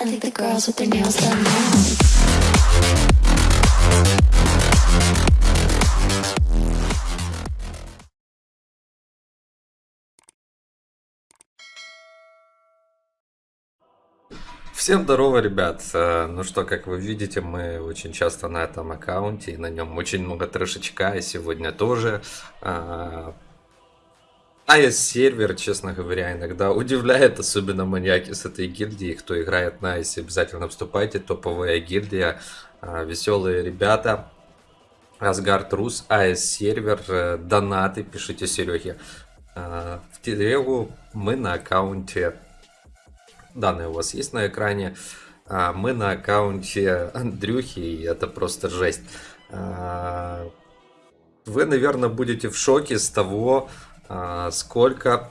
I think the girls with their nails done now. Всем здорово, ребят. Э, Ну что, как вы видите, мы очень часто на этом аккаунте, и на нем очень много трешечка, и сегодня тоже. А, AES сервер, честно говоря, иногда удивляет, особенно маньяки с этой гильдии. Кто играет на AES, обязательно вступайте, топовая гильдия, а, веселые ребята. Асгард Рус, AES сервер, э, донаты, пишите Сереге. А, В телегу мы на аккаунте данные у вас есть на экране. А, Мы на аккаунте Андрюхи, и это просто жесть. Вы, наверное, будете в шоке с того, сколько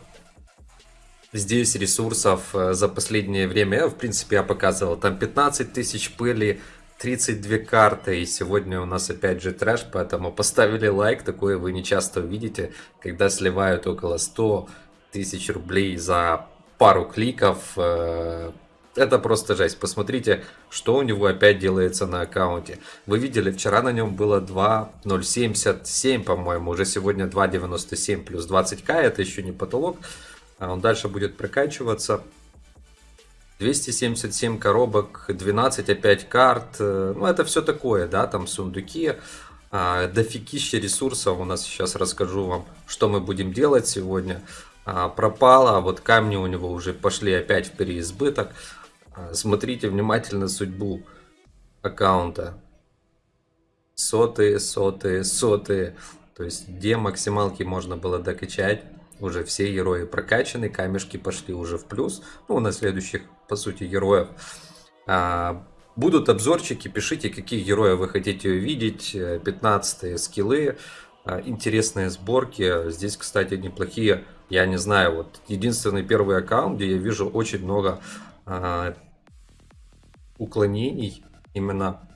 здесь ресурсов э, за последнее время. В принципе, я показывал. Там 15 тысяч пыли, 32 карты. И сегодня у нас опять же трэш, поэтому поставили лайк. Такое вы не часто увидите, когда сливают около 100 тысяч рублей за пару кликов. Это просто жесть. Посмотрите, что у него опять делается на аккаунте. Вы видели, вчера на нем было 2.077, по-моему. Уже сегодня 2.97 плюс 20к. Это еще не потолок. А Он дальше будет прокачиваться. 277 коробок, 12 опять карт. э, Ну, это все такое, да, там сундуки. А, Дофигища ресурсов. У нас сейчас расскажу вам, что мы будем делать сегодня. А, Пропало, а вот камни у него уже пошли опять в переизбыток. А, Смотрите внимательно судьбу аккаунта. Сотые, сотые, сотые. То есть, где максималки можно было докачать. Уже все герои прокачаны, камешки пошли уже в плюс. Ну, на следующих, по сути, героев. А, Будут обзорчики, пишите, каких героев вы хотите увидеть. 15 скиллы, а, интересные сборки. Здесь, кстати, неплохие, я не знаю, вот единственный первый аккаунт, где я вижу очень много а, уклонений. Именно,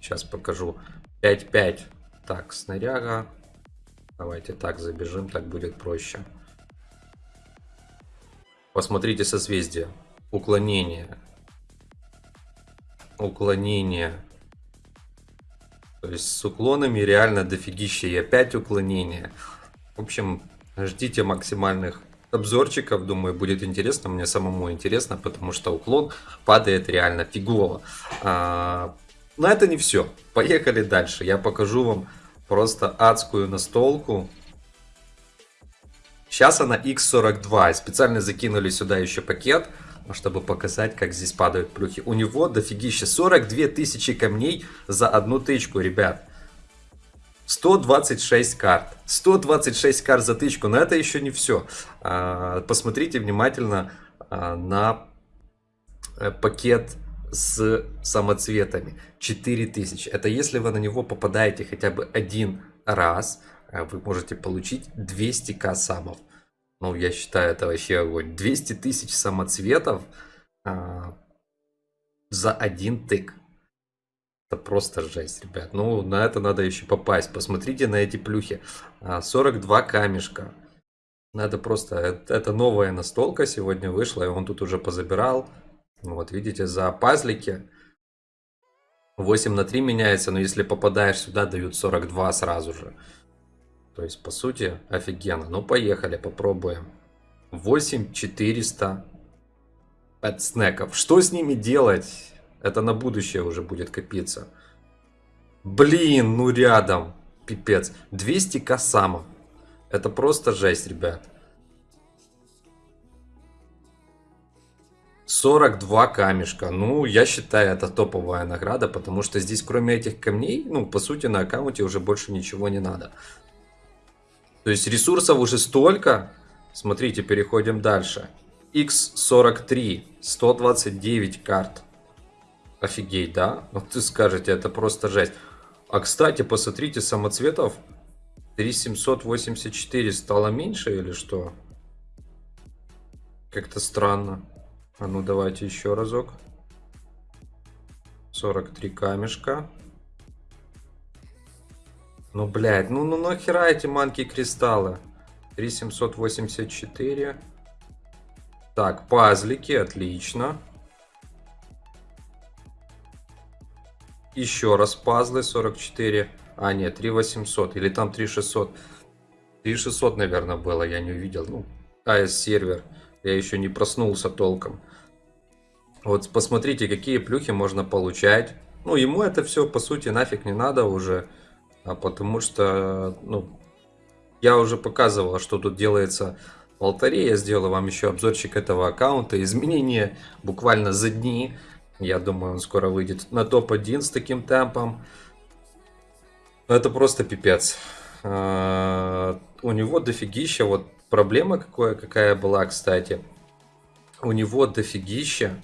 сейчас покажу, 5-5. Так, снаряга. Давайте так забежим, так будет проще. Посмотрите созвездие. Уклонение. Уклонение. То есть с уклонами реально дофигища. И опять уклонение. В общем, ждите максимальных обзорчиков. Думаю, будет интересно. Мне самому интересно, потому что уклон падает реально фигово. А, но это не все. Поехали дальше. Я покажу вам просто адскую настолку. Сейчас она X42. Специально закинули сюда еще пакет, чтобы показать, как здесь падают плюхи. У него дофигища 42 тысячи камней за одну тычку, ребят. 126 карт. 126 карт за тычку, но это еще не все. А, Посмотрите внимательно а, на э, пакет с самоцветами. 4000. Это если вы на него попадаете хотя бы один раз, э, вы можете получить 200к самов. Ну, я считаю, это вообще огонь. 200 тысяч самоцветов а, за один тык. Это просто жесть, ребят. Ну, на это надо еще попасть. Посмотрите на эти плюхи. А, 42 камешка. Надо просто... Это, новая настолка сегодня вышла, и он тут уже позабирал. Вот, видите, за пазлики 8 на 3 меняется, но если попадаешь сюда, дают 42 сразу же. То есть, по сути, офигенно. Ну, поехали, попробуем. 8400 от снеков. Что с ними делать? Это на будущее уже будет копиться. Блин, ну рядом. Пипец. 200 косамов. Это просто жесть, ребят. 42 камешка. Ну, я считаю, это топовая награда, потому что здесь, кроме этих камней, ну, по сути, на аккаунте уже больше ничего не надо. То есть ресурсов уже столько. Смотрите, переходим дальше. X43, 129 карт. Офигеть, да? Вот ты скажете, это просто жесть. А, кстати, посмотрите, самоцветов 3784 стало меньше или что? Как-то странно. А ну давайте еще разок. 43 камешка. Ну, блядь, ну, ну нахера эти манки кристаллы? 3784. Так, пазлики, отлично. Еще раз пазлы 44. А, нет, 3800. Или там 3600. 3600, наверное, было, я не увидел. Ну, AS сервер. Я еще не проснулся толком. Вот посмотрите, какие плюхи можно получать. Ну, ему это все, по сути, нафиг не надо уже. А потому что, ну, я уже показывал, что тут делается в алтаре. Я сделал вам еще обзорчик этого аккаунта. Изменения буквально за дни. Я думаю, он скоро выйдет на топ-1 с таким темпом. Это просто пипец. А, у него дофигища. Вот проблема какая, какая была, кстати. У него дофигища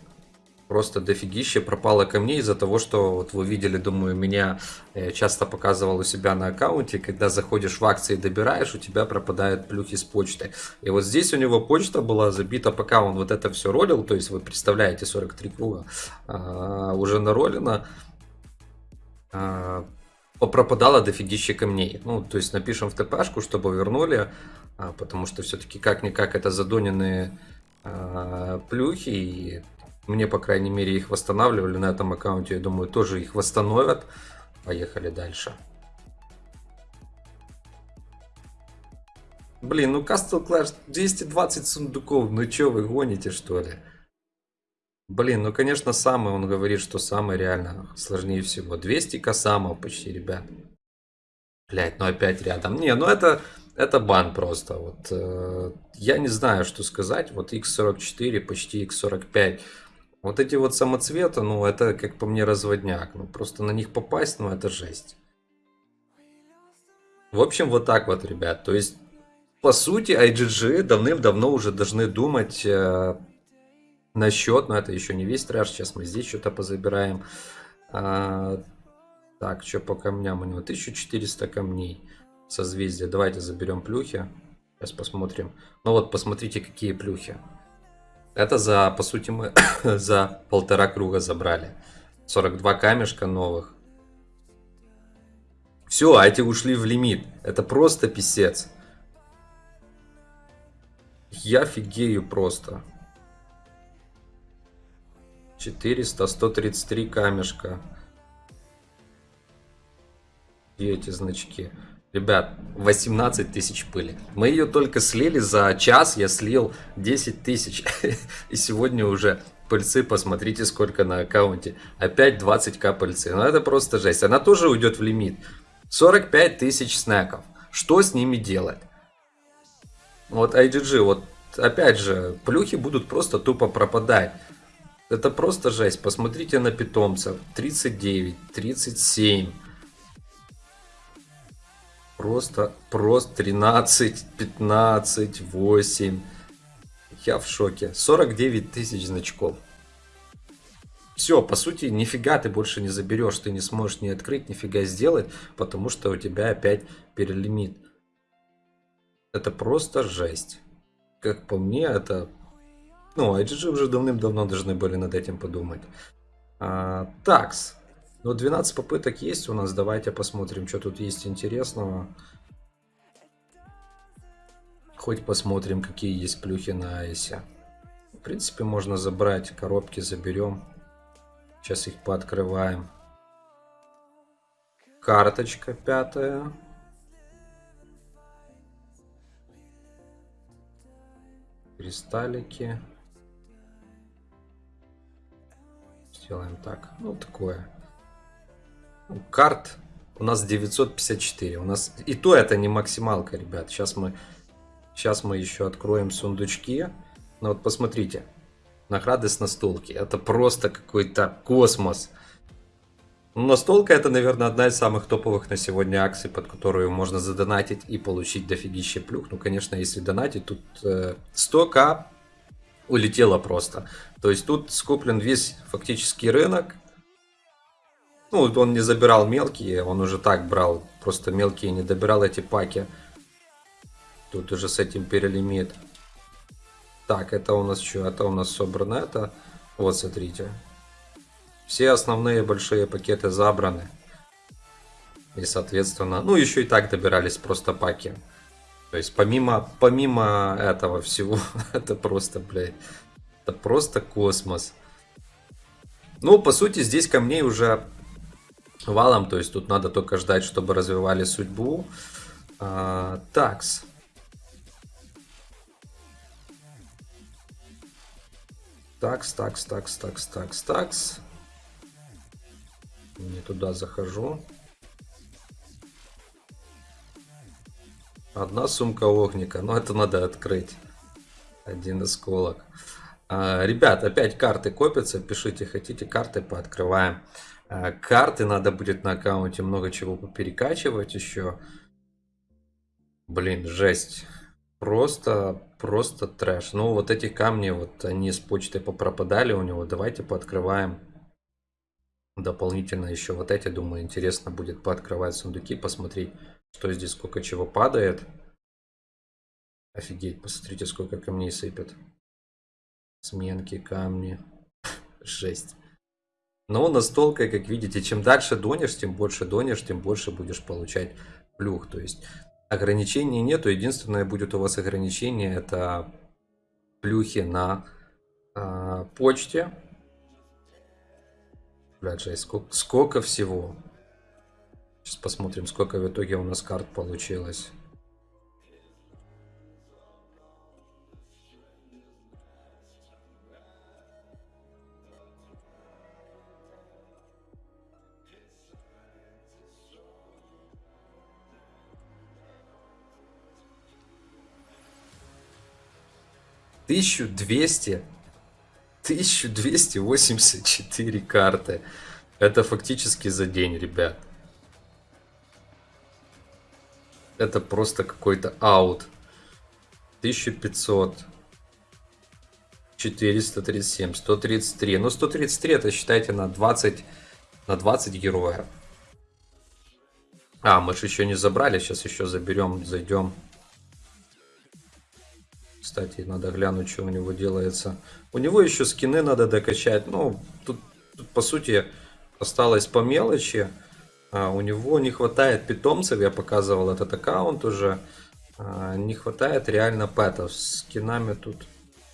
просто дофигище пропало камней из-за того, что вот вы видели, думаю, меня э, часто показывал у себя на аккаунте, когда заходишь в акции и добираешь, у тебя пропадают плюхи с почтой. И вот здесь у него почта была забита, пока он вот это все ролил, то есть вы представляете 43 круга а, уже наролено, а, пропадало дофигище камней. Ну, то есть напишем в ТПшку, чтобы вернули, а, потому что все-таки как-никак это задоненные а, плюхи, и мне, по крайней мере, их восстанавливали на этом аккаунте. Я думаю, тоже их восстановят. Поехали дальше. Блин, ну Castle Clash 220 сундуков. Ну чё, вы гоните, что ли? Блин, ну конечно, самый, он говорит, что самый реально сложнее всего. 200 косамов почти, ребят. Блять, ну опять рядом. Не, ну это, это бан просто. Вот, э, я не знаю, что сказать. Вот X44, почти X45. Вот эти вот самоцветы, ну, это, как по мне, разводняк. Ну, просто на них попасть, ну, это жесть. В общем, вот так вот, ребят. То есть, по сути, IGG давным-давно уже должны думать э, насчет, но это еще не весь трэш, сейчас мы здесь что-то позабираем. А, так, что по камням у него? 1400 камней созвездия. Давайте заберем плюхи. Сейчас посмотрим. Ну вот, посмотрите, какие плюхи. Это за, по сути, мы за полтора круга забрали. 42 камешка новых. Все, а эти ушли в лимит. Это просто писец. Я фигею просто. 400, 133 камешка. И эти значки. Ребят, 18 тысяч пыли. Мы ее только слили за час, я слил 10 тысяч. И сегодня уже пыльцы, посмотрите, сколько на аккаунте. Опять 20к пыльцы. Ну это просто жесть. Она тоже уйдет в лимит. 45 тысяч снеков. Что с ними делать? Вот IGG, вот опять же, плюхи будут просто тупо пропадать. Это просто жесть. Посмотрите на питомцев. 39, 37. Просто, просто 13, 15, 8. Я в шоке. 49 тысяч значков. Все, по сути, нифига ты больше не заберешь, ты не сможешь ни открыть, нифига сделать, потому что у тебя опять перелимит. Это просто жесть. Как по мне, это... Ну, IGG уже давным-давно должны были над этим подумать. А, такс. Ну, 12 попыток есть у нас. Давайте посмотрим, что тут есть интересного. Хоть посмотрим, какие есть плюхи на айсе. В принципе, можно забрать. Коробки заберем. Сейчас их пооткрываем. Карточка пятая. Кристаллики. Сделаем так. Ну, такое карт у нас 954. У нас и то это не максималка, ребят. Сейчас мы, сейчас мы еще откроем сундучки. Ну вот посмотрите. Награды с настолки. Это просто какой-то космос. Ну, настолка это, наверное, одна из самых топовых на сегодня акций, под которую можно задонатить и получить дофигище плюх. Ну, конечно, если донатить, тут э, 100к улетело просто. То есть тут скуплен весь фактически рынок. Ну, он не забирал мелкие, он уже так брал. Просто мелкие не добирал эти паки. Тут уже с этим перелимит. Так, это у нас что? Это у нас собрано это. Вот, смотрите. Все основные большие пакеты забраны. И, соответственно, ну, еще и так добирались просто паки. То есть, помимо, помимо этого всего, это просто, блядь, это просто космос. Ну, по сути, здесь камней уже валом, то есть тут надо только ждать, чтобы развивали судьбу. А, такс. Такс, такс, такс, такс, такс, такс. Не туда захожу. Одна сумка огника. Но это надо открыть. Один осколок. А, ребят, опять карты копятся. Пишите, хотите карты, пооткрываем. А, карты надо будет на аккаунте много чего поперекачивать еще. Блин, жесть. Просто, просто трэш. Ну, вот эти камни, вот они с почты попропадали у него. Давайте пооткрываем дополнительно еще вот эти. Думаю, интересно будет пооткрывать сундуки, посмотреть, что здесь, сколько чего падает. Офигеть, посмотрите, сколько камней сыпет. Сменки, камни. Жесть. Но настолько, как видите, чем дальше донешь, тем больше донешь, тем больше будешь получать плюх. То есть ограничений нету. Единственное будет у вас ограничение это плюхи на э, почте. Блядь, жесть, сколько, сколько всего. Сейчас посмотрим, сколько в итоге у нас карт получилось. Тысячу двести, тысячу двести восемьдесят четыре карты. Это фактически за день, ребят. Это просто какой-то аут. 1500. 437, 133. Ну, 133 это считайте на 20, на 20 героев. А, мы же еще не забрали. Сейчас еще заберем, зайдем. Кстати, надо глянуть, что у него делается. У него еще скины надо докачать. Ну, тут, тут по сути осталось по мелочи. А, у него не хватает питомцев. Я показывал этот аккаунт уже. А, не хватает реально пэтов. С скинами тут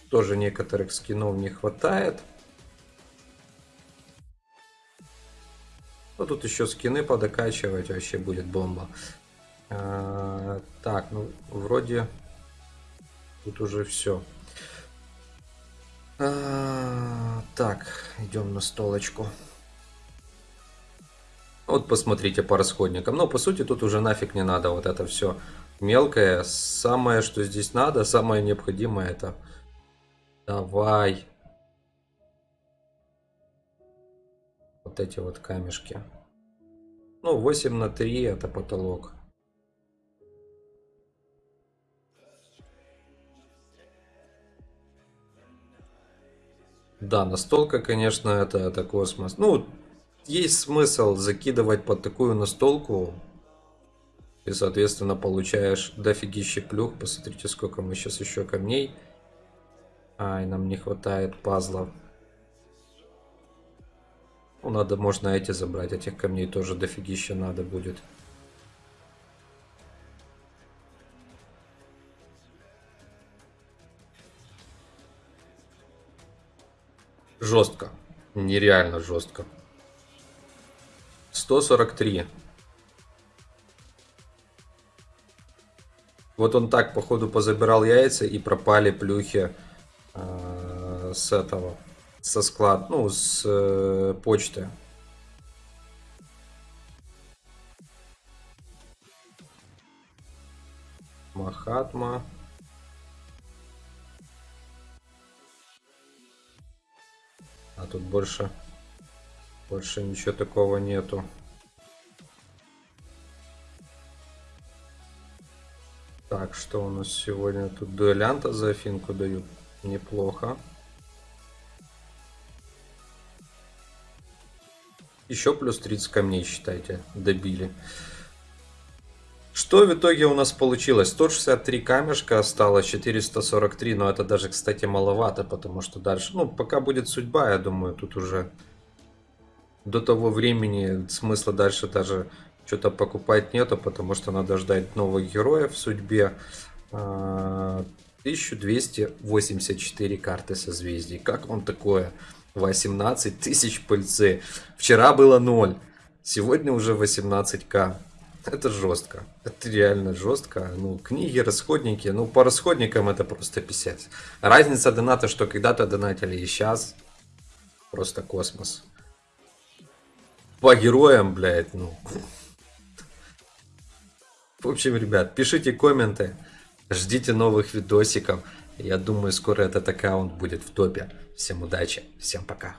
тоже некоторых скинов не хватает. Ну, тут еще скины подокачивать вообще будет бомба. А, так, ну, вроде Тут уже все. А, так, идем на столочку. Вот посмотрите по расходникам. Ну, по сути, тут уже нафиг не надо вот это все мелкое. Самое, что здесь надо, самое необходимое, это... Давай. Вот эти вот камешки. Ну, 8 на 3 это потолок. Да, настолка, конечно, это, это космос. Ну, есть смысл закидывать под такую настолку. И, соответственно, получаешь дофигище плюх. Посмотрите, сколько мы сейчас еще камней. Ай, нам не хватает пазлов. Ну, надо, можно эти забрать. Этих камней тоже дофигище надо будет. Жестко. Нереально жестко. 143. Вот он так, походу, позабирал яйца и пропали плюхи э, с этого, со склад, ну, с э, почты. Махатма. Тут больше, больше ничего такого нету. Так, что у нас сегодня? Тут дуэлянта за афинку дают. Неплохо. Еще плюс 30 камней, считайте, добили. Что в итоге у нас получилось? 163 камешка осталось, 443, но это даже, кстати, маловато, потому что дальше, ну, пока будет судьба, я думаю, тут уже до того времени смысла дальше даже что-то покупать нету, потому что надо ждать новых героев в судьбе. 1284 а, карты созвездий. Как вам такое? 18 тысяч пыльцы. Вчера было 0. Сегодня уже 18к. Это жестко. Это реально жестко. Ну, книги, расходники. Ну, по расходникам это просто писец. Разница доната, что когда-то донатили и сейчас. Просто космос. По героям, блядь, ну. В общем, ребят, пишите комменты. Ждите новых видосиков. Я думаю, скоро этот аккаунт будет в топе. Всем удачи, всем пока.